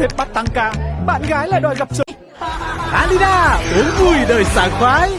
sếp bắt tăng ca, bạn gái lại đòi gặp sớm. Alina, uống vui đời sảng khoái.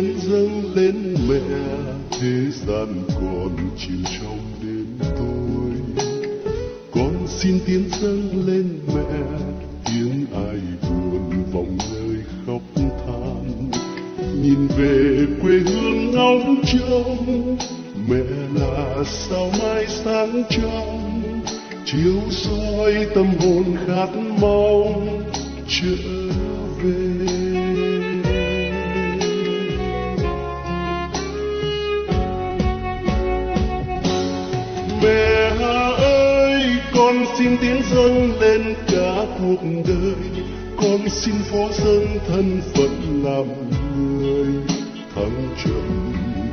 Tiến dâng lên mẹ, thế gian còn chìm trong đêm tối. Con xin tiến dâng lên mẹ, tiếng ai buồn vọng nơi khóc than. Nhìn về quê hương ngóng trông, mẹ là sao mai sáng trong chiếu soi tâm hồn khát mong chờ xin tiến dâng lên cả cuộc đời. Con xin phó dâng thân phận làm người, thăng trầm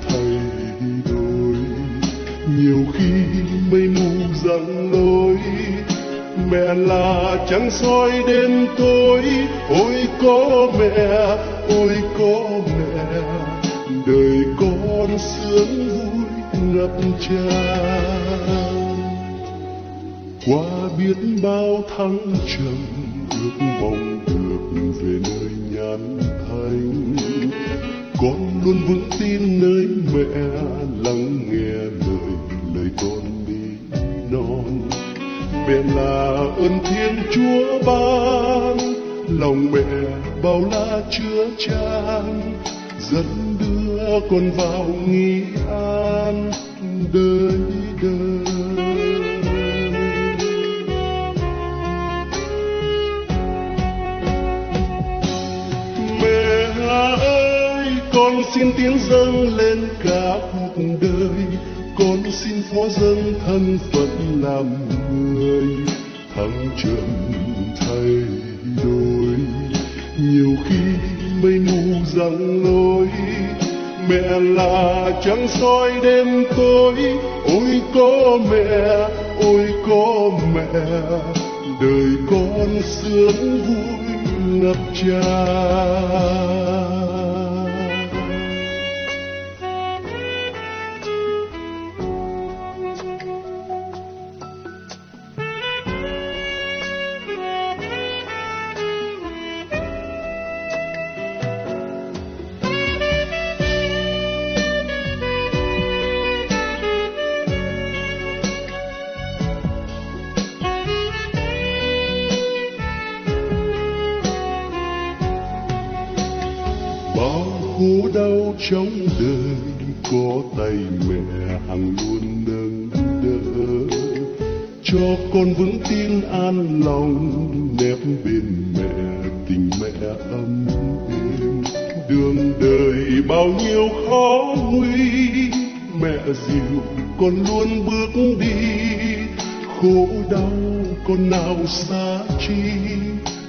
thay đổi. Nhiều khi mây mù giăng lối, mẹ là trăng soi đêm tối. Ôi có mẹ, ôi có mẹ, đời con sướng vui ngập tràn qua biết bao thăng trầm, ước mong được về nơi nhàn thanh con luôn vững tin nơi mẹ, lắng nghe lời lời con đi non. Mẹ là ơn thiên chúa ban, lòng mẹ bao la chứa chan. Dẫn đưa con vào nghi an con xin tiến dâng lên cả cuộc đời. Con xin phó dâng thân phận làm người, thăng trầm thay đổi. Nhiều khi mây mù giăng lối, mẹ là trăng soi đêm tối. Ôi có mẹ, ôi có mẹ, đời con sướng vui ngập tràn. Trong đời, có tay mẹ hằng luôn nâng đỡ. Cho con vững tin an lòng, nép bên mẹ tình mẹ ấm êm. Đường đời bao nhiêu khó nguy, mẹ dịu con luôn bước đi. Khổ đau con nào xa chi,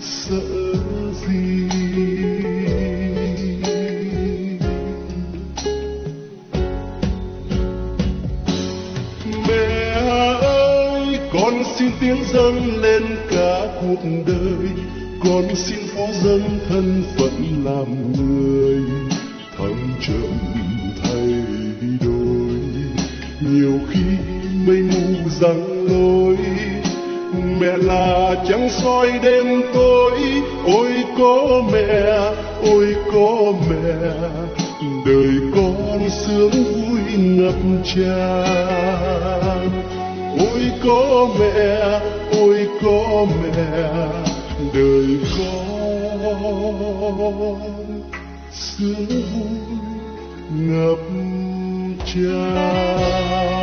sợ con xin tiếng dâng lên cả cuộc đời. Con xin phó dâng thân phận làm người. Thăng trầm thay đổi. Nhiều khi mây mù giăng lối. Mẹ là trắng soi đêm tối. Ôi có mẹ, ôi có mẹ. Đời con sướng vui ngập tràn ôi có mẹ ôi có mẹ đời con sướng vui ngập tràn.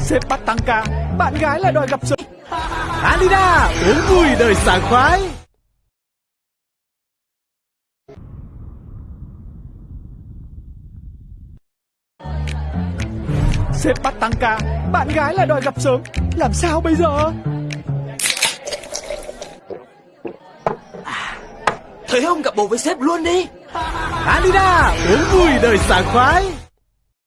Sếp bắt tăng ca Bạn gái lại đòi gặp sớm Alina uống vui đời sảng khoái. Sếp bắt tăng ca Bạn gái lại đòi gặp sớm Làm sao bây giờ? Thấy không gặp bồ với sếp luôn đi. Alina uống vui đời sảng khoái